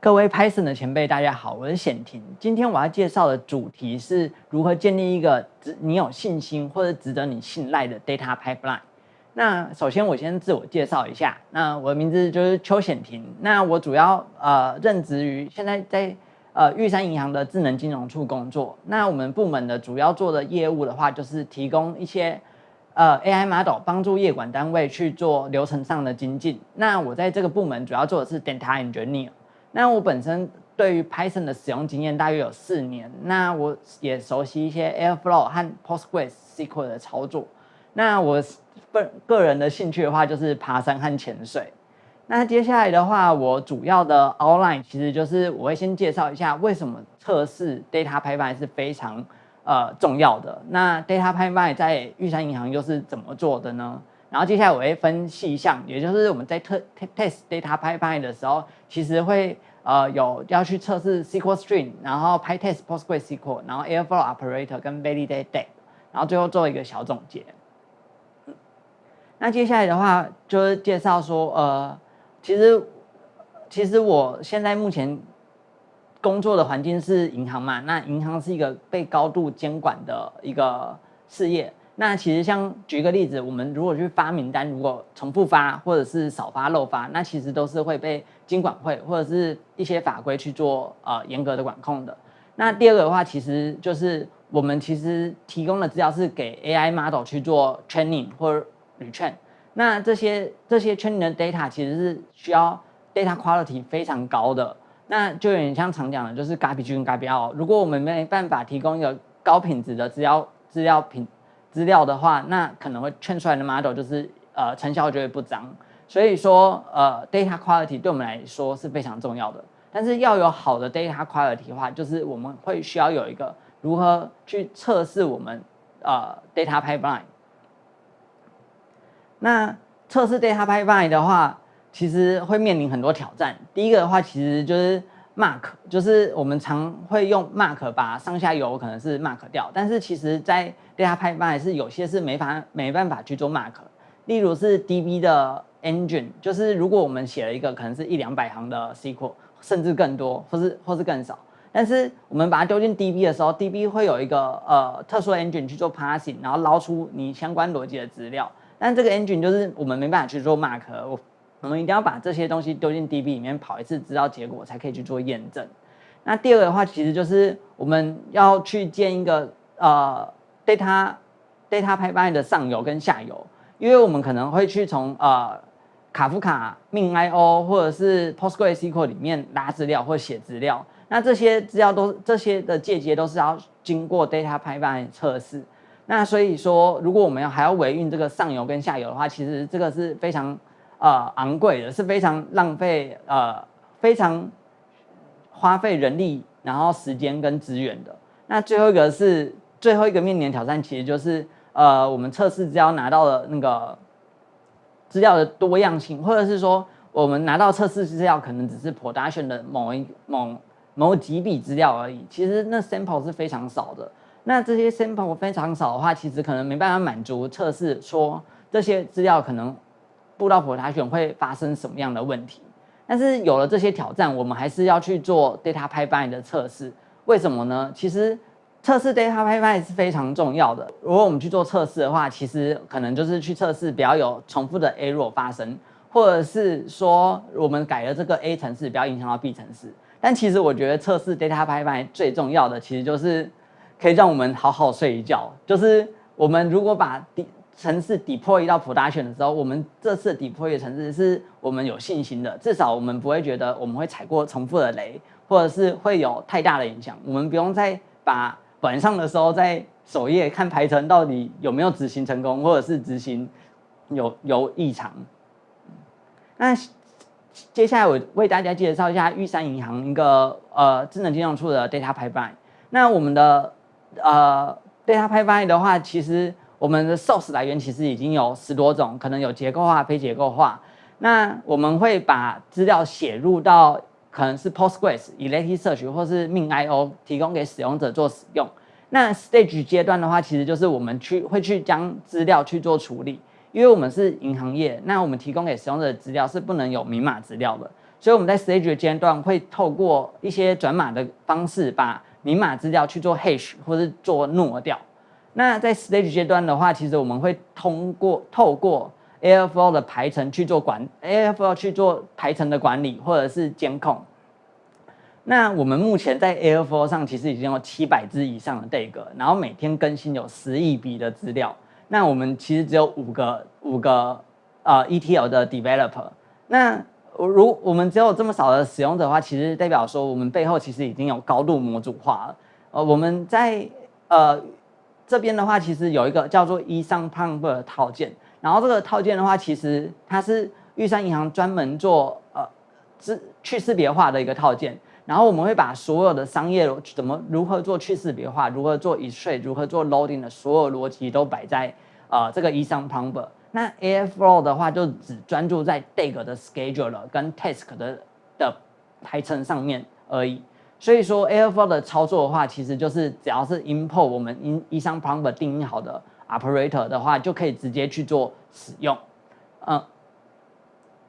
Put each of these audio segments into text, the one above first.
各位 Python 的前辈，大家好，我是显婷。今天我要介绍的主题是如何建立一个值你有信心或者值得你信赖的 data pipeline。那首先我先自我介绍一下，那我的名字就是邱显婷。那我主要呃任职于现在在呃玉山银行的智能金融处工作。那我们部门的主要做的业务的话，就是提供一些。呃，AI model 帮助业管单位去做流程上的精进。那我在这个部门主要做的是 data engineer。那我本身对于 Python 的使用经验大约有四年。那我也熟悉一些 Airflow 和 Postgres SQL 的操作。那我个个人的兴趣的话，就是爬山和潜水。那接下来的话，我主要的 outline 其实就是我会先介绍一下为什么测试 data pipeline 是非常。呃，重要的那 data pipeline 在玉山银行又是怎么做的呢？然后接下来我会分细项，也就是我们在测 test data pipeline 的时候，其实会呃有要去测试 SQL string，然后 PyTest PostgreSQL，然后 Airflow operator 跟 validate data，然后最后做一个小总结。那接下来的话就是介绍说，呃，其实其实我现在目前。工作的环境是银行嘛？那银行是一个被高度监管的一个事业。那其实像举一个例子，我们如果去发名单，如果重复发或者是少发漏发，那其实都是会被监管会或者是一些法规去做呃严格的管控的。那第二个的话，其实就是我们其实提供的资料是给 AI model 去做 training 或 retrain。那这些这些 training 的 data 其实是需要 data quality 非常高的。那就有点像常讲的，就是 garbage 跟 garbage out。如果我们没办法提供一个高品质的资料资料品资料的话，那可能会劝出来的 model 就是呃成效就会不彰。所以说呃 data quality 对我们来说是非常重要的。但是要有好的 data quality 的话，就是我们会需要有一个如何去测试我们呃 data pipeline。那测试 data pipeline 的话。其实会面临很多挑战。第一个的话，其实就是 mark，就是我们常会用 mark 把上下游可能是 mark 掉，但是其实在 data pipeline 是有些是没法没办法去做 mark。例如是 DB 的 engine，就是如果我们写了一个可能是一两百行的 SQL，甚至更多，或是或是更少，但是我们把它丢进 DB 的时候，DB 会有一个呃特殊的 engine 去做 parsing，然后捞出你相关逻辑的资料。但这个 engine 就是我们没办法去做 mark。我我们一定要把这些东西丢进 DB 里面跑一次，知道结果才可以去做验证。那第二个的话，其实就是我们要去建一个呃 data data pipeline 的上游跟下游，因为我们可能会去从呃卡夫卡、命 IO 或者是 PostgreSQL 里面拉资料或写资料。那这些资料都这些的界接都是要经过 data pipeline 测试。那所以说，如果我们要还要维运这个上游跟下游的话，其实这个是非常。呃，昂贵的是非常浪费，呃，非常花费人力，然后时间跟资源的。那最后一个是最后一个面临挑战，其实就是呃，我们测试只要拿到了那个资料的多样性，或者是说我们拿到测试资料可能只是 production 的某一某某几笔资料而已，其实那 sample 是非常少的。那这些 sample 非常少的话，其实可能没办法满足测试说这些资料可能。布道普查选会发生什么样的问题？但是有了这些挑战，我们还是要去做 data pipeline 的测试。为什么呢？其实测试 data pipeline 是非常重要的。如果我们去做测试的话，其实可能就是去测试不要有重复的 error 发生，或者是说我们改了这个 A 程式不要影响到 B 程式。但其实我觉得测试 data pipeline 最重要的，其实就是可以让我们好好睡一觉。就是我们如果把城市 deploy 到 production 的时候，我们这次 deploy 的城市是我们有信心的，至少我们不会觉得我们会踩过重复的雷，或者是会有太大的影响。我们不用再把晚上的时候在首页看排程到底有没有执行成功，或者是执行有有异常。那接下来我为大家介绍一下玉山银行一个呃智能金融处的 data pipeline。那我们的呃 data pipeline 的话，其实我们的 source 来源其实已经有十多种，可能有结构化、非结构化。那我们会把资料写入到可能是 Postgres、Elasticsearch 或是 MinIO 提供给使用者做使用。那 stage 阶段的话，其实就是我们去会去将资料去做处理，因为我们是银行业，那我们提供给使用者的资料是不能有明码资料的。所以我们在 stage 阶段会透过一些转码的方式，把明码资料去做 hash 或是做挪掉。那在 stage 阶段的话，其实我们会通过透过 Airflow 的排程去做管，Airflow 去做排程的管理或者是监控。那我们目前在 Airflow 上其实已经有七百只以上的 DAG，然后每天更新有十亿笔的资料。那我们其实只有五个五个呃 ETL 的 developer。那如我们只有这么少的使用者的话，其实代表说我们背后其实已经有高度模组化了。呃，我们在呃这边的话，其实有一个叫做 e 上 Pump 的套件，然后这个套件的话，其实它是玉山银行专门做呃识去识别化的一个套件。然后我们会把所有的商业怎么如何做去识别化，如何做 extract，如何做 loading 的所有逻辑都摆在呃这个 e 上 Pump。那 Airflow 的话就只专注在 DAG 的 scheduler 跟 task 的的排程上面而已。所以说 Airflow 的操作的话，其实就是只要是 import 我们 in 一上 Prompt 定义好的 operator 的话，就可以直接去做使用。嗯，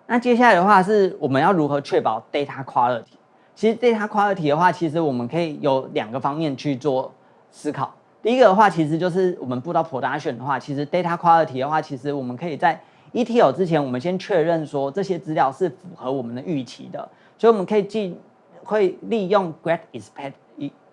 那接下来的话是我们要如何确保 data quality？其实 data quality 的话，其实我们可以有两个方面去做思考。第一个的话，其实就是我们布到 production 的话，其实 data quality 的话，其实我们可以在 ETL 之前，我们先确认说这些资料是符合我们的预期的，所以我们可以进会利用 great expect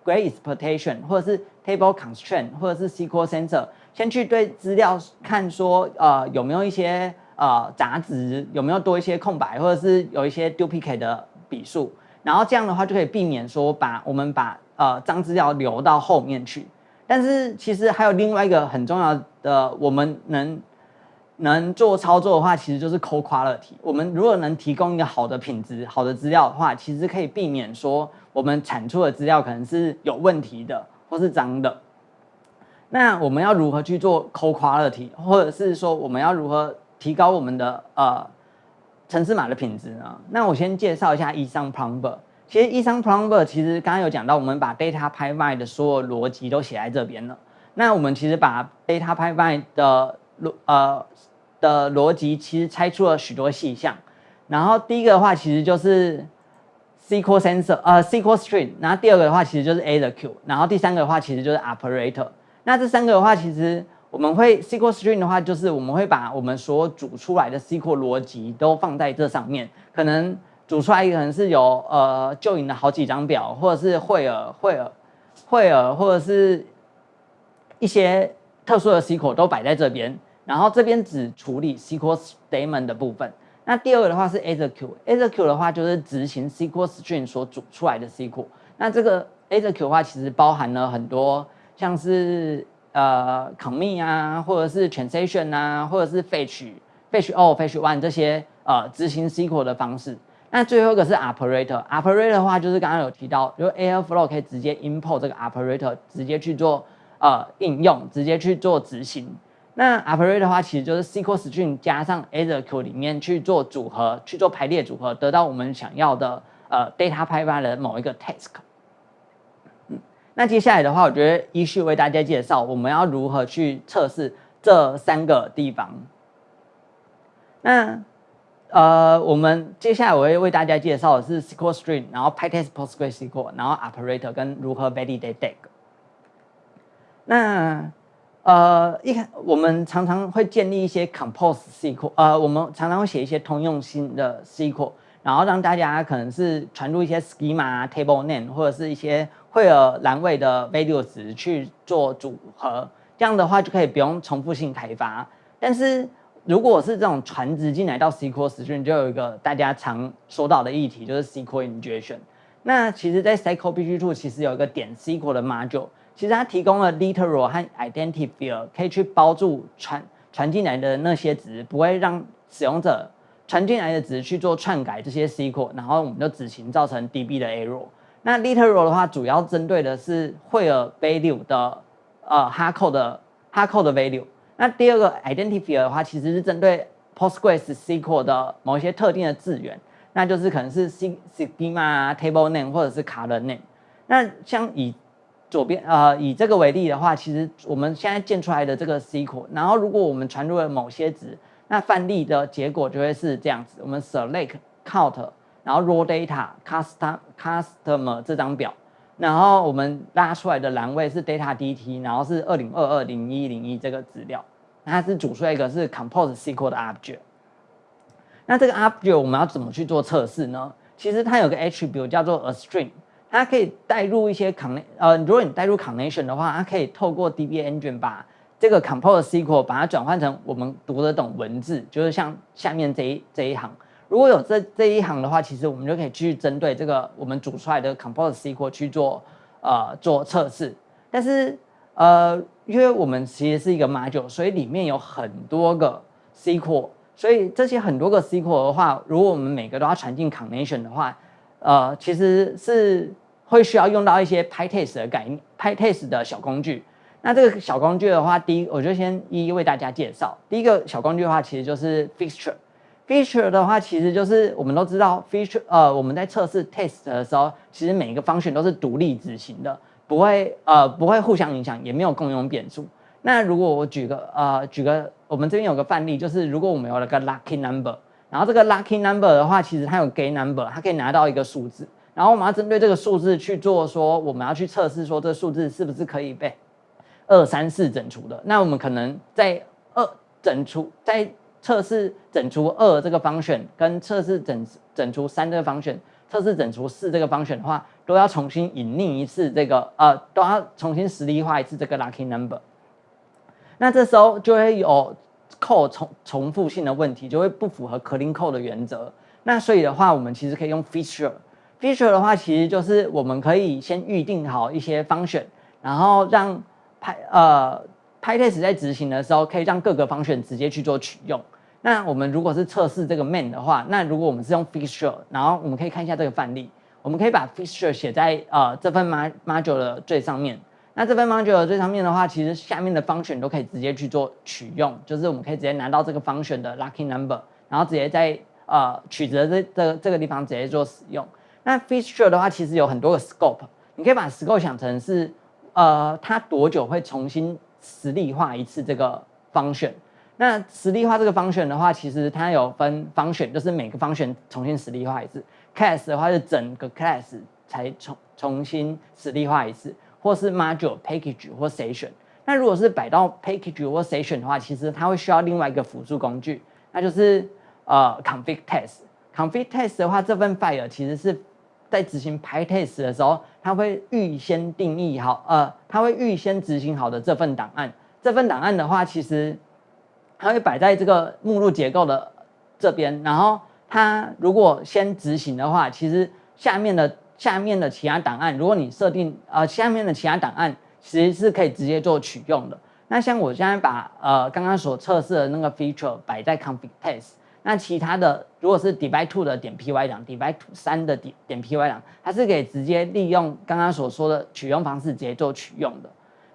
great expectation 或者是 table constraint 或者是 SQL sensor，先去对资料看说呃有没有一些呃杂值，有没有多一些空白，或者是有一些 duplicate 的笔数，然后这样的话就可以避免说把我们把呃脏资料留到后面去。但是其实还有另外一个很重要的，我们能能做操作的话，其实就是 c o quality。我们如果能提供一个好的品质、好的资料的话，其实可以避免说我们产出的资料可能是有问题的或是脏的。那我们要如何去做 co quality，或者是说我们要如何提高我们的呃城市码的品质呢？那我先介绍一下 e s o n Plumber。其实 e s o n Plumber 其实刚刚有讲到，我们把 data pipeline 的所有逻辑都写在这边了。那我们其实把 data pipeline 的逻呃的逻辑其实拆出了许多细项。然后第一个的话其实就是 SQL sensor 呃 SQL string，然后第二个的话其实就是 A 的 Q，然后第三个的话其实就是 operator。那这三个的话其实我们会 SQL string 的话就是我们会把我们所煮出来的 SQL 逻辑都放在这上面，可能。组出来可能是有呃旧影的好几张表，或者是惠尔、惠尔、惠尔，或者是一些特殊的 SQL 都摆在这边。然后这边只处理 SQL statement 的部分。那第二个的话是 ASQ，ASQ 的话就是执行 SQL string 所组出来的 SQL。那这个 ASQ 的话其实包含了很多像是呃 commit 啊，或者是 transition 啊，或者是 fetch、fetch all、fetch one 这些呃执行 SQL 的方式。那最后一个是 operator，operator 的话就是刚刚有提到，就 Airflow 可以直接 import 这个 operator，直接去做呃应用，直接去做执行。那 operator 的话其实就是 SQL string 加上 ASQ 里面去做组合，去做排列组合，得到我们想要的呃 data pipeline 的某一个 task。那接下来的话，我觉得依序为大家介绍我们要如何去测试这三个地方。那呃，我们接下来我会为大家介绍的是 SQL string，然后 PyTest PostgreSQL，然后 operator 跟如何 validate DAG。那呃，一开我们常常会建立一些 compose SQL，呃，我们常常会写一些通用性的 SQL，然后让大家可能是传入一些 schema、table name 或者是一些会有栏位的 value 值去做组合，这样的话就可以不用重复性开发，但是。如果是这种传值进来到 SQL 时，你就有一个大家常说到的议题，就是 SQL injection。那其实，在 Cycle BG2 其实有一个点 SQL 的 module，其实它提供了 literal 和 identifier，可以去包住传传进来的那些值，不会让使用者传进来的值去做篡改这些 SQL，然后我们就执行造成 DB 的 error。那 literal 的话，主要针对的是惠尔 value 的呃 HACO 的 HACO 的 value。那第二个 identifier 的话，其实是针对 PostgreS SQL 的某一些特定的字源，那就是可能是 schema、table name 或者是 column name。那像以左边呃以这个为例的话，其实我们现在建出来的这个 SQL，然后如果我们传入了某些值，那范例的结果就会是这样子：我们 select count 然后 raw data custom customer 这张表，然后我们拉出来的栏位是 data dt，然后是二零二二零一零一这个资料，它是煮出来一个是 compose SQL 的 object。那这个 object 我们要怎么去做测试呢？其实它有个 attribute 叫做 a string，它可以带入一些 con 呃，如果你带入 connection 的话，它可以透过 DB engine 把这个 compose SQL 把它转换成我们读得懂文字，就是像下面这一这一行。如果有这这一行的话，其实我们就可以去针对这个我们组出来的 compose SQL 去做呃做测试。但是呃，因为我们其实是一个 module，所以里面有很多个 SQL，所以这些很多个 SQL 的话，如果我们每个都要传进 connection 的话，呃，其实是会需要用到一些 PyTest 的概念，PyTest 的小工具。那这个小工具的话，第一我就先一一为大家介绍。第一个小工具的话，其实就是 Fixture。Feature 的话，其实就是我们都知道，feature 呃，我们在测试 test 的时候，其实每一个方选都是独立执行的，不会呃不会互相影响，也没有共用变数。那如果我举个呃举个，我们这边有个范例，就是如果我们有了个 lucky number，然后这个 lucky number 的话，其实它有 gay number，它可以拿到一个数字，然后我们要针对这个数字去做说，我们要去测试说这数字是不是可以被二三四整除的。那我们可能在二整除在测试整除二这个方选跟测试整整除三这个方选，测试整除四这个方选的话，都要重新隐匿一次这个呃，都要重新实例化一次这个 lucky number。那这时候就会有 code 重重复性的问题，就会不符合 clean code 的原则。那所以的话，我们其实可以用 feature。feature 的话，其实就是我们可以先预定好一些方选，然后让派呃 PyTest 在执行的时候，可以让各个方选直接去做取用。那我们如果是测试这个 main 的话，那如果我们是用 fixture，然后我们可以看一下这个范例，我们可以把 fixture 写在呃这份 module 的最上面。那这份 module 的最上面的话，其实下面的 function 都可以直接去做取用，就是我们可以直接拿到这个 function 的 lucky number，然后直接在呃取得这这这个地方直接做使用。那 fixture 的话，其实有很多个 scope，你可以把 scope 想成是呃它多久会重新实例化一次这个 function。那实例化这个方选的话，其实它有分方选，就是每个方选重新实例化一次；class 的话是整个 class 才重重新实例化一次，或是 module、package 或 session。那如果是摆到 package 或 session 的话，其实它会需要另外一个辅助工具，那就是呃 config test。config test 的话，这份 file 其实是在执行 pytest 的时候，它会预先定义好，呃，它会预先执行好的这份档案。这份档案的话，其实它会摆在这个目录结构的这边，然后它如果先执行的话，其实下面的下面的其他档案，如果你设定呃下面的其他档案，其实是可以直接做取用的。那像我现在把呃刚刚所测试的那个 feature 摆在 config test，那其他的如果是 divide two 的点 py 档，divide two 三的点点 py 档，它是可以直接利用刚刚所说的取用方式直接做取用的。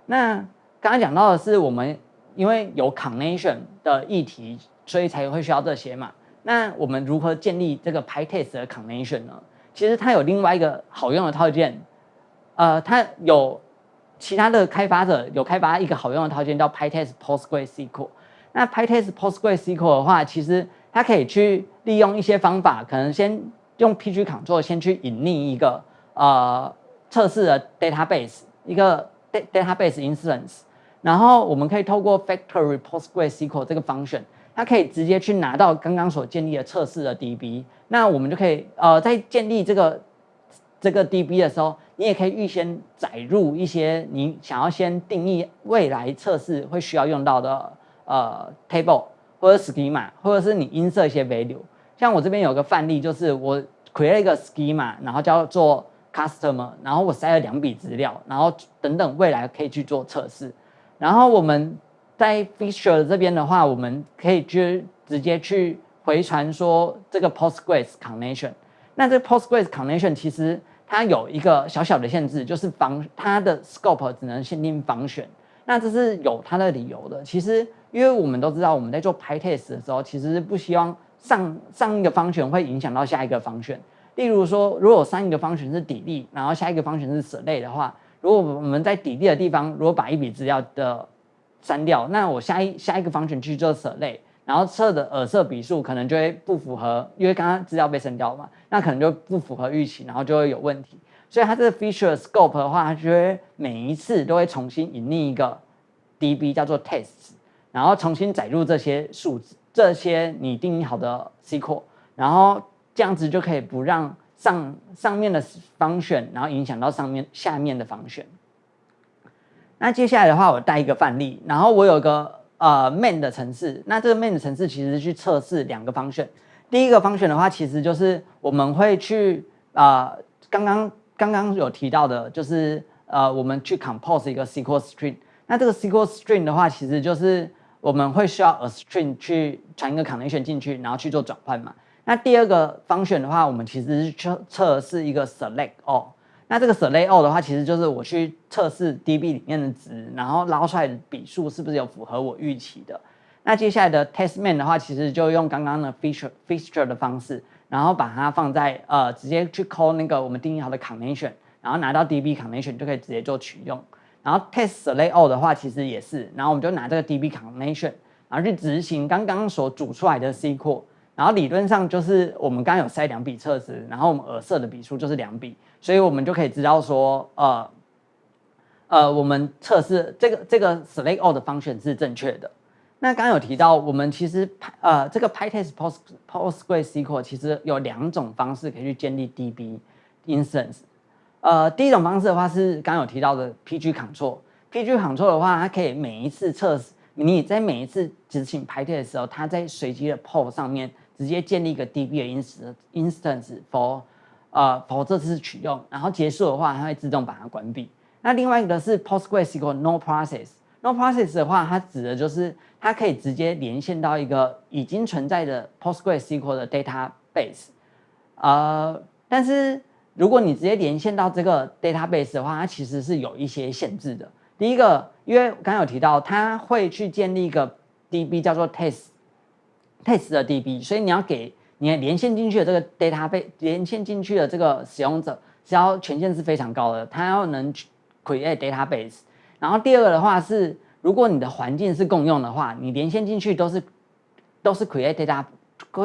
那刚刚讲到的是我们。因为有 connection 的议题，所以才会需要这些嘛。那我们如何建立这个 PyTest 的 connection 呢？其实它有另外一个好用的套件，呃，它有其他的开发者有开发一个好用的套件叫 PyTest PostgreSQL。那 PyTest PostgreSQL 的话，其实它可以去利用一些方法，可能先用 pgctl 先去隐匿一个呃测试的 database，一个 database instance。然后我们可以透过 factory PostgreSQL 这个 function，它可以直接去拿到刚刚所建立的测试的 DB。那我们就可以呃在建立这个这个 DB 的时候，你也可以预先载入一些你想要先定义未来测试会需要用到的呃 table 或者 schema，或者是你音色一些 value。像我这边有个范例，就是我 create 一个 schema，然后叫做 customer，然后我塞了两笔资料，然后等等未来可以去做测试。然后我们在 Feature 这边的话，我们可以去直接去回传说这个 Postgres connection。那这 Postgres connection 其实它有一个小小的限制，就是防它的 scope 只能限定防选。那这是有它的理由的。其实因为我们都知道，我们在做 PyTest 的时候，其实是不希望上上一个方选会影响到下一个方选。例如说，如果上一个方选是底力，然后下一个方选是 s 类的话。如果我们在底地的地方，如果把一笔资料的删掉，那我下一下一个方选去做舍类，然后测的耳色笔数可能就会不符合，因为刚刚资料被删掉嘛，那可能就不符合预期，然后就会有问题。所以它这个 feature scope 的话，它就会每一次都会重新引另一个 DB 叫做 tests，然后重新载入这些数字，这些你定义好的 SQL，然后这样子就可以不让上上面的方选，然后影响到上面下面的方选。那接下来的话，我带一个范例，然后我有个呃 main 的程式，那这个 main 的程式其实去测试两个方选。第一个方选的话，其实就是我们会去啊，刚刚刚刚有提到的，就是呃，我们去 compose 一个 SQL string。那这个 SQL string 的话，其实就是我们会需要 a string 去传一个 connection 进去，然后去做转换嘛。那第二个方选的话，我们其实是测测试一个 select all。那这个 select all 的话，其实就是我去测试 DB 里面的值，然后捞出来的笔数是不是有符合我预期的。那接下来的 test man 的话，其实就用刚刚的 feature feature 的方式，然后把它放在呃直接去 call 那个我们定义好的 connection，然后拿到 DB connection 就可以直接做取用。然后 test select all 的话，其实也是，然后我们就拿这个 DB connection，然后去执行刚刚所组出来的 SQL。然后理论上就是我们刚刚有塞两笔测试，然后我们耳色的笔数就是两笔，所以我们就可以知道说，呃，呃，我们测试这个这个 select all 的方选是正确的。那刚刚有提到，我们其实呃这个 PyTest Post PostgreSQL 其实有两种方式可以去建立 DB instance。呃，第一种方式的话是刚刚有提到的 PG Control，PG Control 的话，它可以每一次测试，你在每一次执行 PyTest 的时候，它在随机的 POS 上面。直接建立一个 DB 的 instance for 呃 for 这次取用，然后结束的话，它会自动把它关闭。那另外一个是 PostgreSQL No Process，No Process 的话，它指的就是它可以直接连线到一个已经存在的 PostgreSQL 的 database。呃，但是如果你直接连线到这个 database 的话，它其实是有一些限制的。第一个，因为刚刚有提到，它会去建立一个 DB 叫做 test。Test 的 DB，所以你要给你连线进去的这个 database 连线进去的这个使用者，是要权限是非常高的，他要能 create database。然后第二个的话是，如果你的环境是共用的话，你连线进去都是都是 create data，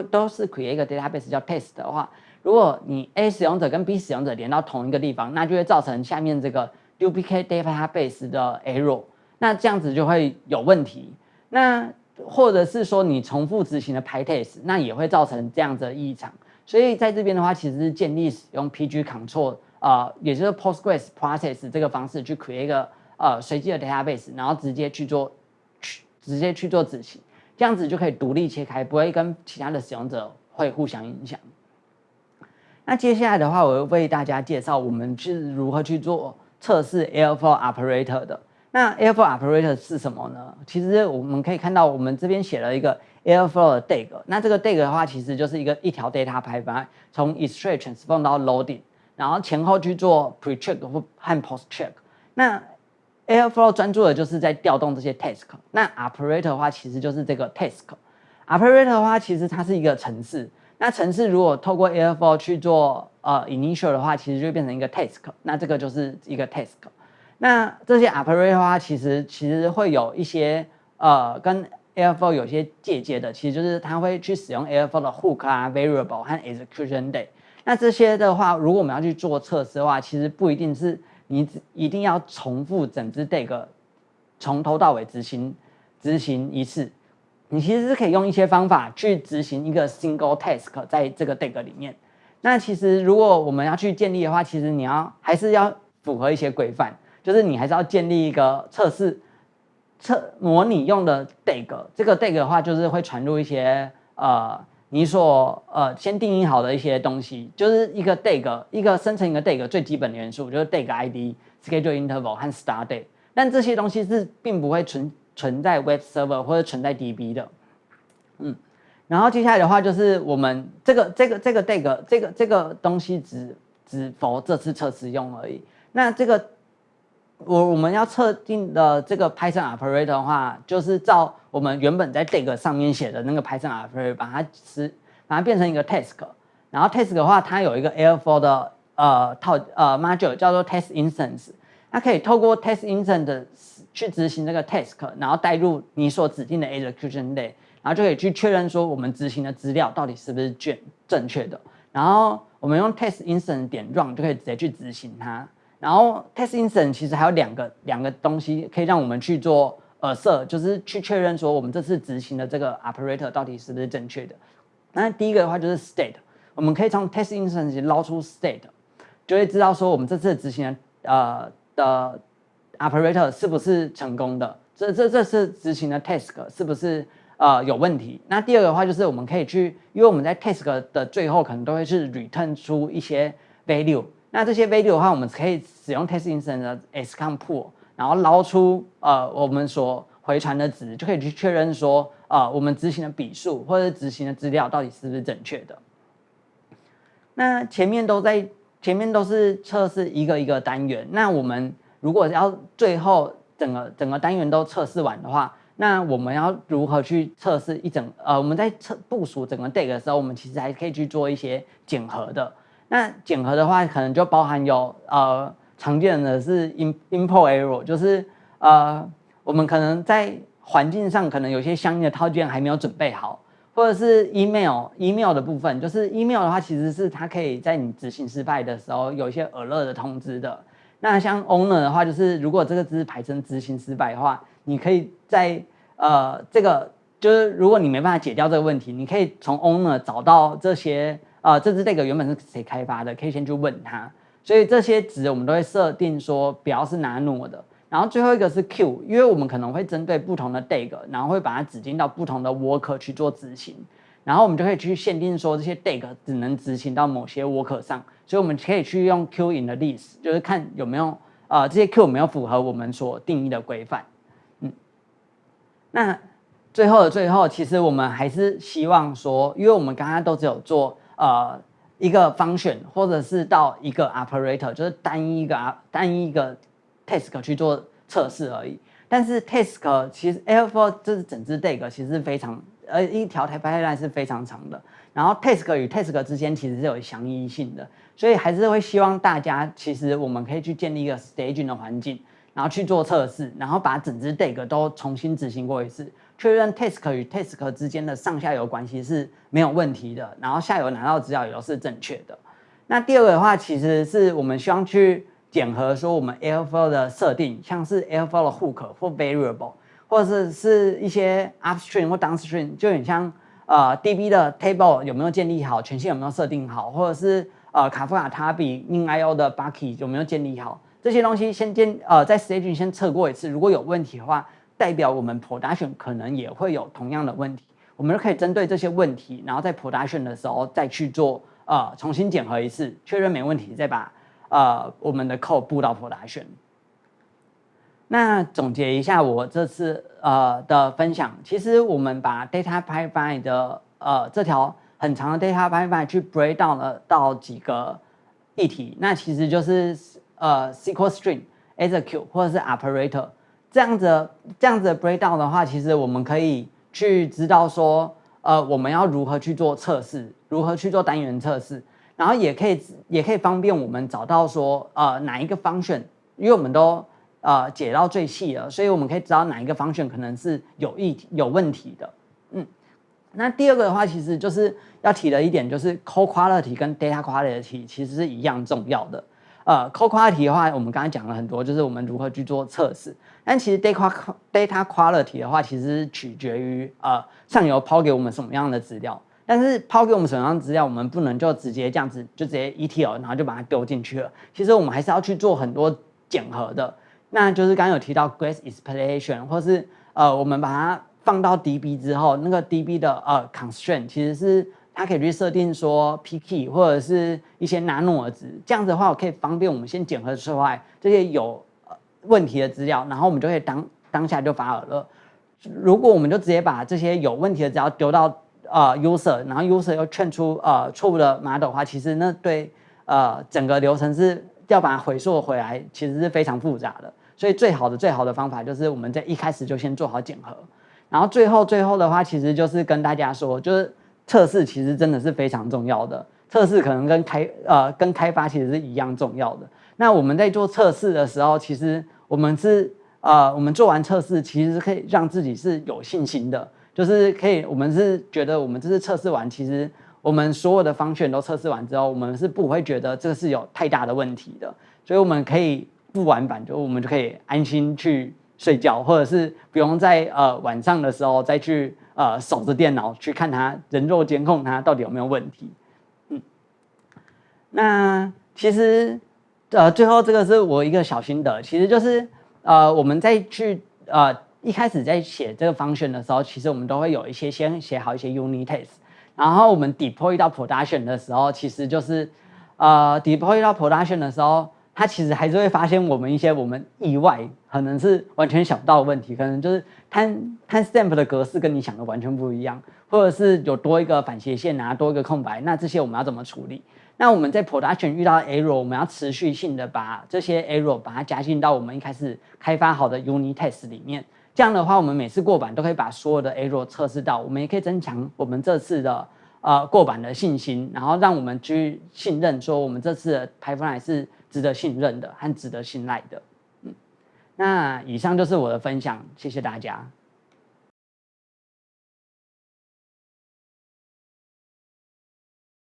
都是 create 一个 database 叫 test 的话，如果你 A 使用者跟 B 使用者连到同一个地方，那就会造成下面这个 duplicate database 的 error，那这样子就会有问题。那或者是说你重复执行的 PyTest，那也会造成这样子的异常。所以在这边的话，其实是建立使用 PG Control，呃，也就是 Postgres Process 这个方式去 create 一个呃随机的 database，然后直接去做去直接去做执行，这样子就可以独立切开，不会跟其他的使用者会互相影响。那接下来的话，我会为大家介绍我们是如何去做测试 Airflow Operator 的。那 Airflow operator 是什么呢？其实我们可以看到，我们这边写了一个 Airflow 的 DAG。那这个 DAG 的话，其实就是一个一条 data pipeline，从 extract transform 到 loading，然后前后去做 pre check 或和 post check。那 Airflow 专注的就是在调动这些 task。那 operator 的话，其实就是这个 task。operator 的话，其实它是一个程式。那程式如果透过 Airflow 去做呃 initial 的话，其实就变成一个 task。那这个就是一个 task。那这些 operator 的话，其实其实会有一些呃跟 Airflow 有些借鉴的，其实就是它会去使用 Airflow 的 hook 啊、variable 和 execution day。那这些的话，如果我们要去做测试的话，其实不一定是你一定要重复整支 DAG 从头到尾执行执行一次，你其实是可以用一些方法去执行一个 single task 在这个 DAG 里面。那其实如果我们要去建立的话，其实你要还是要符合一些规范。就是你还是要建立一个测试测模拟用的 DAG，这个 DAG 的话就是会传入一些呃你所呃先定义好的一些东西，就是一个 DAG 一个生成一个 DAG 最基本的元素就是 DAG ID、Schedule Interval 和 Start Date，但这些东西是并不会存存在 Web Server 或者存在 DB 的，嗯，然后接下来的话就是我们这个这个这个 DAG 这个这个东西只只否这次测试用而已，那这个。我我们要测定的这个 Python operator 的话，就是照我们原本在 DAG 上面写的那个 Python operator，把它是把它变成一个 task，然后 task 的话，它有一个 air for 的呃套呃 module 叫做 test instance，它可以透过 test instance 去执行这个 task，然后带入你所指定的 execution day，然后就可以去确认说我们执行的资料到底是不是正正确的。然后我们用 test instance 点 run 就可以直接去执行它。然后 test instance 其实还有两个两个东西可以让我们去做呃设，就是去确认说我们这次执行的这个 operator 到底是不是正确的。那第一个的话就是 state，我们可以从 test instance 捞出 state，就会知道说我们这次执行的呃的 operator 是不是成功的。这这这次执行的 task 是不是呃有问题？那第二个的话就是我们可以去，因为我们在 task 的最后可能都会是 return 出一些 value，那这些 value 的话，我们可以使用 test instance 的 scom pool，然后捞出呃我们所回传的值，就可以去确认说呃我们执行的笔数或者执行的资料到底是不是正确的。那前面都在前面都是测试一个一个单元，那我们如果要最后整个整个单元都测试完的话，那我们要如何去测试一整呃？我们在测部署整个 DAG 的时候，我们其实还可以去做一些检核的。那检核的话，可能就包含有呃常见的是 in import error，就是呃我们可能在环境上可能有些相应的套件还没有准备好，或者是 email email 的部分，就是 email 的话，其实是它可以在你执行失败的时候有一些耳乐的通知的。那像 owner 的话，就是如果这个只是排成执行失败的话，你可以在呃这个就是如果你没办法解掉这个问题，你可以从 owner 找到这些呃这支这个原本是谁开发的，可以先去问他。所以这些值我们都会设定说表是 nano 的。然后最后一个是 q，因为我们可能会针对不同的 DAG，然后会把它指定到不同的 worker 去做执行。然后我们就可以去限定说这些 DAG 只能执行到某些 worker 上。所以我们可以去用 Q in 的 list，就是看有没有呃这些 Q 有没有符合我们所定义的规范。嗯，那最后的最后，其实我们还是希望说，因为我们刚刚都只有做呃一个 function，或者是到一个 operator，就是单一一个啊单一一个 task 去做测试而已。但是 task 其实 L4 这是整支 DAG 其实非常呃一条 pipeline 是非常长的。然后 task 与 task 之间其实是有相依性的，所以还是会希望大家，其实我们可以去建立一个 staging 的环境，然后去做测试，然后把整支 DAG 都重新执行过一次，确认 task 与 task 之间的上下游关系是没有问题的，然后下游拿到资料也都是正确的。那第二个的话，其实是我们希望去检核说我们 Airflow 的设定，像是 Airflow 的 hook 或 variable，或者是是一些 upstream 或 downstream，就很像。呃，DB 的 table 有没有建立好？权限有没有设定好？或者是呃，卡夫卡它比 inio 的 bucket 有没有建立好？这些东西先建呃，在 staging 先测过一次，如果有问题的话，代表我们 production 可能也会有同样的问题。我们就可以针对这些问题，然后在 production 的时候再去做呃重新检核一次，确认没问题，再把呃我们的 code 布到 production。那总结一下我这次呃的分享，其实我们把 data pipeline 的呃这条很长的 data pipeline 去 break down 了到几个议题，那其实就是呃 SQL string、execute 或者是 operator 这样子这样子的 break down 的话，其实我们可以去知道说呃我们要如何去做测试，如何去做单元测试，然后也可以也可以方便我们找到说呃哪一个 function，因为我们都呃，解到最细了，所以我们可以知道哪一个 function 可能是有意有问题的。嗯，那第二个的话，其实就是要提的一点，就是 code quality 跟 data quality 其实是一样重要的。呃，code quality 的话，我们刚才讲了很多，就是我们如何去做测试。但其实 data data quality 的话，其实取决于呃上游抛给我们什么样的资料。但是抛给我们什么样的资料，我们不能就直接这样子就直接 ETL，然后就把它丢进去了。其实我们还是要去做很多检核的。那就是刚刚有提到 Grace Explanation，或是呃，我们把它放到 DB 之后，那个 DB 的呃 constraint 其实是它可以去设定说 P key 或者是一些 nano 的值，这样子的话，我可以方便我们先检核出来这些有问题的资料，然后我们就可以当当下就发耳了。如果我们就直接把这些有问题的资料丢到呃 user，然后 user 又劝出呃错误的 model 的话，其实那对呃整个流程是要把它回溯回来，其实是非常复杂的。所以最好的最好的方法就是我们在一开始就先做好检核，然后最后最后的话，其实就是跟大家说，就是测试其实真的是非常重要的。测试可能跟开呃跟开发其实是一样重要的。那我们在做测试的时候，其实我们是呃我们做完测试，其实可以让自己是有信心的。就是可以，我们是觉得我们这次测试完，其实我们所有的方选都测试完之后，我们是不会觉得这是有太大的问题的，所以我们可以不玩版，就我们就可以安心去睡觉，或者是不用在呃晚上的时候再去呃守着电脑去看他人肉监控它到底有没有问题。嗯，那其实呃最后这个是我一个小心得，其实就是呃我们在去呃。一开始在写这个 function 的时候，其实我们都会有一些先写好一些 unit test，然后我们 deploy 到 production 的时候，其实就是呃 deploy 到 production 的时候，它其实还是会发现我们一些我们意外可能是完全想不到的问题，可能就是它它 stamp 的格式跟你想的完全不一样，或者是有多一个反斜线啊，多一个空白，那这些我们要怎么处理？那我们在 production 遇到 error，我们要持续性的把这些 error 把它加进到我们一开始开发好的 unit test 里面。这样的话，我们每次过版都可以把所有的 error 测试到，我们也可以增强我们这次的呃过版的信心，然后让我们去信任说我们这次的 pipeline 是值得信任的和值得信赖的。嗯，那以上就是我的分享，谢谢大家。